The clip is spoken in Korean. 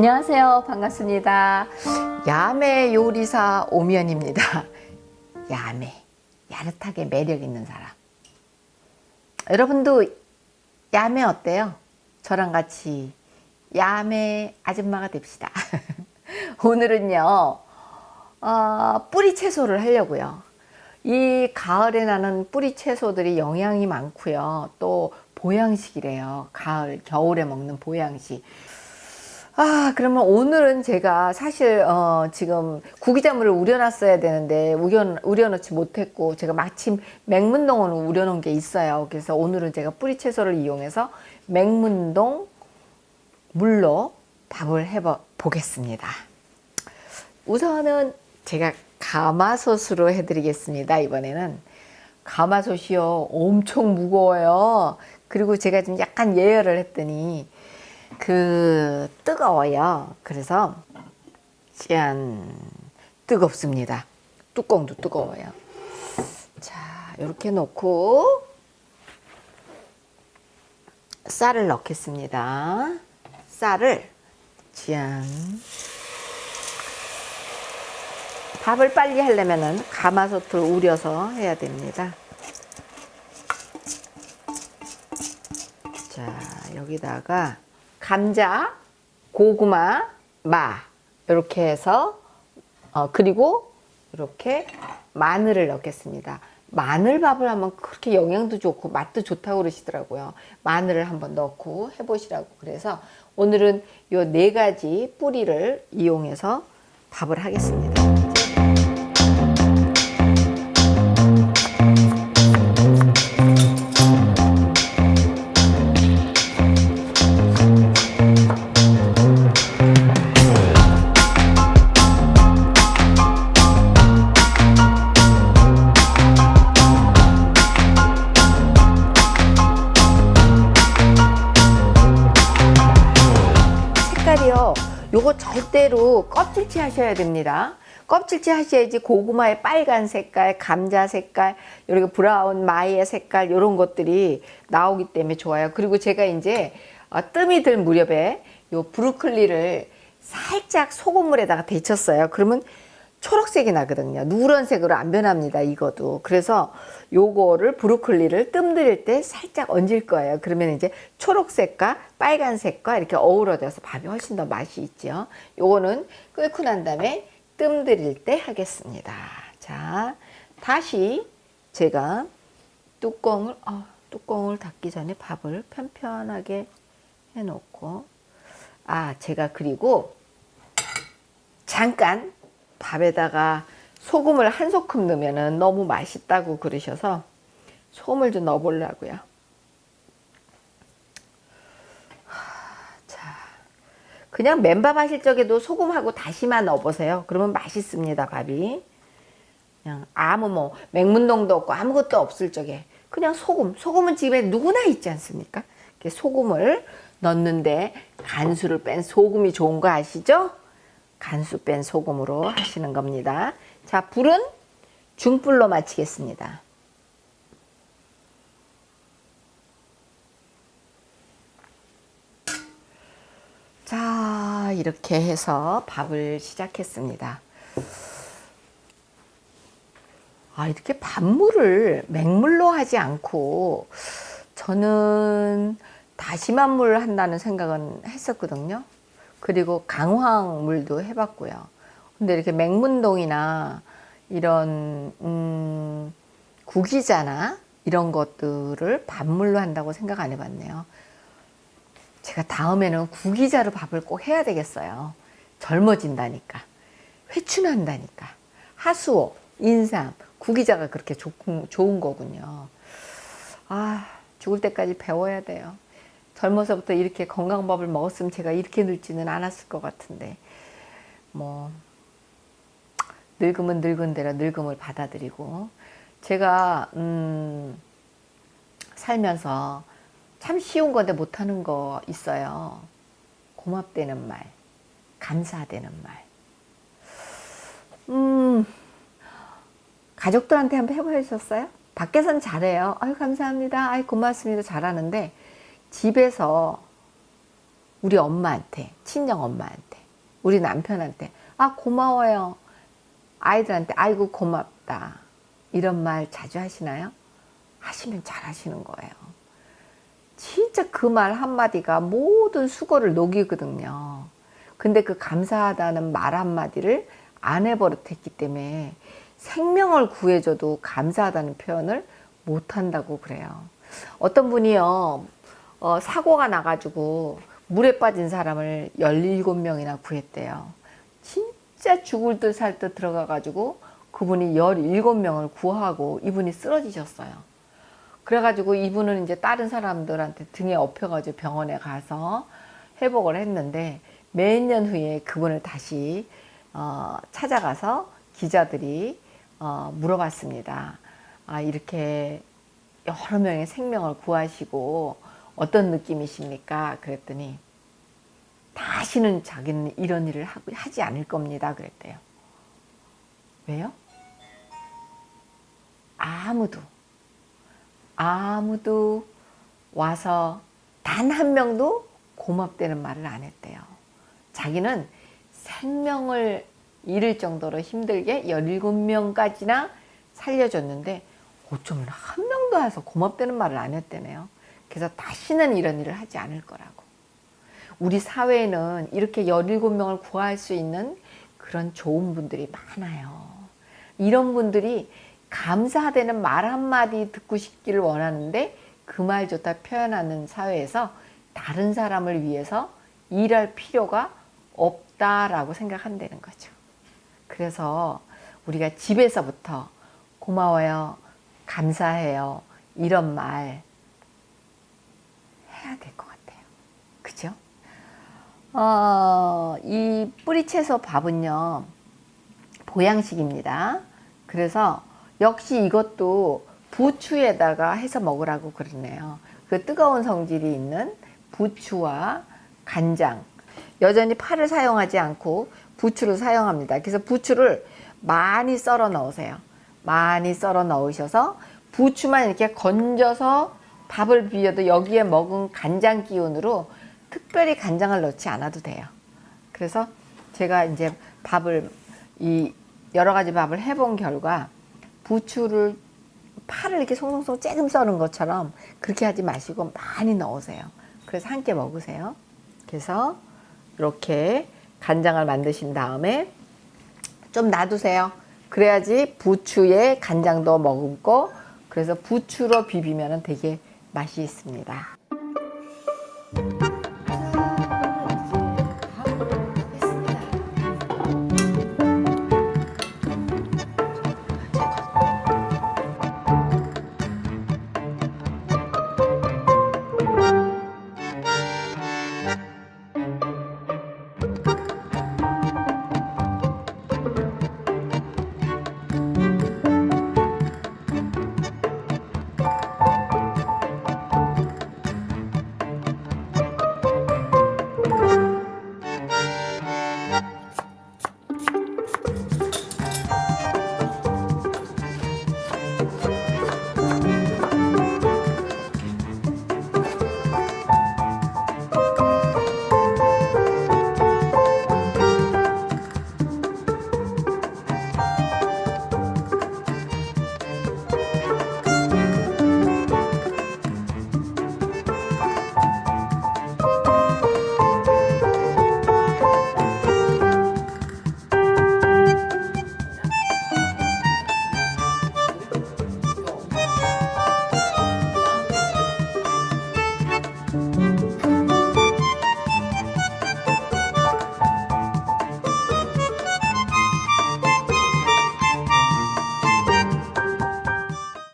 안녕하세요. 반갑습니다. 야매 요리사 오면입니다. 야매. 야릇하게 매력 있는 사람. 여러분도 야매 어때요? 저랑 같이 야매 아줌마가 됩시다. 오늘은요, 어, 뿌리 채소를 하려고요. 이 가을에 나는 뿌리 채소들이 영양이 많고요. 또 보양식이래요. 가을, 겨울에 먹는 보양식. 아 그러면 오늘은 제가 사실 어, 지금 구기자물을 우려놨어야 되는데 우려, 우려놓지 못했고 제가 마침 맹문동을 우려놓은 게 있어요. 그래서 오늘은 제가 뿌리채소를 이용해서 맹문동 물로 밥을 해 보겠습니다. 우선은 제가 가마솥으로 해드리겠습니다. 이번에는. 가마솥이요. 엄청 무거워요. 그리고 제가 좀 약간 예열을 했더니 그 뜨거워요. 그래서 짠 뜨겁습니다. 뚜껑도 뜨거워요. 자 이렇게 놓고 쌀을 넣겠습니다. 쌀을 짠 밥을 빨리 하려면 가마솥을 우려서 해야 됩니다. 자 여기다가 감자, 고구마, 마 이렇게 해서 어, 그리고 이렇게 마늘을 넣겠습니다. 마늘밥을 하면 그렇게 영양도 좋고 맛도 좋다고 그러시더라고요. 마늘을 한번 넣고 해보시라고 그래서 오늘은 이네 가지 뿌리를 이용해서 밥을 하겠습니다. 요거 절대로 껍질째 하셔야 됩니다. 껍질째 하셔야지 고구마의 빨간 색깔, 감자 색깔, 이렇게 브라운 마이의 색깔 이런 것들이 나오기 때문에 좋아요. 그리고 제가 이제 어, 뜸이 들 무렵에 요 브루클리를 살짝 소금물에다가 데쳤어요. 그러면 초록색이 나거든요. 누런색으로 안 변합니다. 이거도. 그래서 요거를 브로콜리를 뜸 들일 때 살짝 얹을 거예요. 그러면 이제 초록색과 빨간색과 이렇게 어우러져서 밥이 훨씬 더 맛이 있죠. 요거는 끓고 난 다음에 뜸 들일 때 하겠습니다. 자, 다시 제가 뚜껑을 어, 뚜껑을 닫기 전에 밥을 편편하게 해놓고 아 제가 그리고 잠깐 밥에다가 소금을 한 소금 넣으면 너무 맛있다고 그러셔서 소금을 좀 넣어보려고요. 자, 그냥 맨밥 하실 적에도 소금하고 다시마 넣어보세요. 그러면 맛있습니다, 밥이. 그냥 아무 뭐 맹문동도 없고 아무것도 없을 적에 그냥 소금, 소금은 집에 누구나 있지 않습니까? 소금을 넣는데 간수를 뺀 소금이 좋은 거 아시죠? 간수 뺀 소금으로 하시는 겁니다. 자, 불은 중불로 마치겠습니다. 자, 이렇게 해서 밥을 시작했습니다. 아, 이렇게 밥물을 맹물로 하지 않고 저는 다시마 물 한다는 생각은 했었거든요. 그리고 강황물도 해봤고요. 근데 이렇게 맹문동이나 이런 음, 구기자나 이런 것들을 밥물로 한다고 생각 안 해봤네요. 제가 다음에는 구기자로 밥을 꼭 해야 되겠어요. 젊어진다니까. 회춘한다니까. 하수오, 인삼, 구기자가 그렇게 좋은, 좋은 거군요. 아, 죽을 때까지 배워야 돼요. 젊어서부터 이렇게 건강밥을 먹었으면 제가 이렇게 늙지는 않았을 것 같은데 뭐 늙으면 늙은 대로 늙음을 받아들이고 제가 음 살면서 참 쉬운 건데 못하는 거 있어요. 고맙다는 말 감사되는 말 음 가족들한테 한번 해보셨어요? 밖에선 잘해요. 아유 감사합니다. 아유 고맙습니다. 잘하는데 집에서 우리 엄마한테 친정 엄마한테 우리 남편한테 아 고마워요. 아이들한테 아이고 고맙다. 이런 말 자주 하시나요? 하시면 잘 하시는 거예요. 진짜 그 말 한마디가 모든 수고를 녹이거든요. 근데 그 감사하다는 말 한마디를 안 해버릇했기 때문에 생명을 구해줘도 감사하다는 표현을 못한다고 그래요. 어떤 분이요, 어, 사고가 나가지고 물에 빠진 사람을 17명이나 구했대요. 진짜 죽을 듯 살 듯 들어가 가지고 그분이 17명을 구하고 이분이 쓰러지셨어요. 그래가지고 이분은 이제 다른 사람들한테 등에 업혀가지고 병원에 가서 회복을 했는데 몇 년 후에 그분을 다시 어, 찾아가서 기자들이 어, 물어봤습니다. 아, 이렇게 여러 명의 생명을 구하시고 어떤 느낌이십니까? 그랬더니 다시는 자기는 이런 일을 하- 하지 않을 겁니다. 그랬대요. 왜요? 아무도 아무도 와서 단 한 명도 고맙다는 말을 안 했대요. 자기는 생명을 잃을 정도로 힘들게 17명까지나 살려줬는데 어쩌면 한 명도 와서 고맙다는 말을 안 했대네요. 그래서 다시는 이런 일을 하지 않을 거라고. 우리 사회에는 이렇게 17명을 구할 수 있는 그런 좋은 분들이 많아요. 이런 분들이 감사되는 말 한마디 듣고 싶기를 원하는데 그 말조차 표현하는 사회에서 다른 사람을 위해서 일할 필요가 없다라고 생각한다는 거죠. 그래서 우리가 집에서부터 고마워요, 감사해요, 이런 말 해야 될 것 같아요. 그죠? 어, 이 뿌리채소 밥은요, 보양식입니다. 그래서 역시 이것도 부추에다가 해서 먹으라고 그러네요. 그 뜨거운 성질이 있는 부추와 간장. 여전히 파를 사용하지 않고 부추를 사용합니다. 그래서 부추를 많이 썰어 넣으세요. 많이 썰어 넣으셔서 부추만 이렇게 건져서 밥을 비벼도 여기에 먹은 간장 기운으로 특별히 간장을 넣지 않아도 돼요. 그래서 제가 이제 밥을 이 여러 가지 밥을 해본 결과 부추를 파를 이렇게 송송송 쬐금 썰은 것처럼 그렇게 하지 마시고 많이 넣으세요. 그래서 함께 먹으세요. 그래서 이렇게 간장을 만드신 다음에 좀 놔두세요. 그래야지 부추에 간장도 머금고 그래서 부추로 비비면 되게 맛이 있습니다.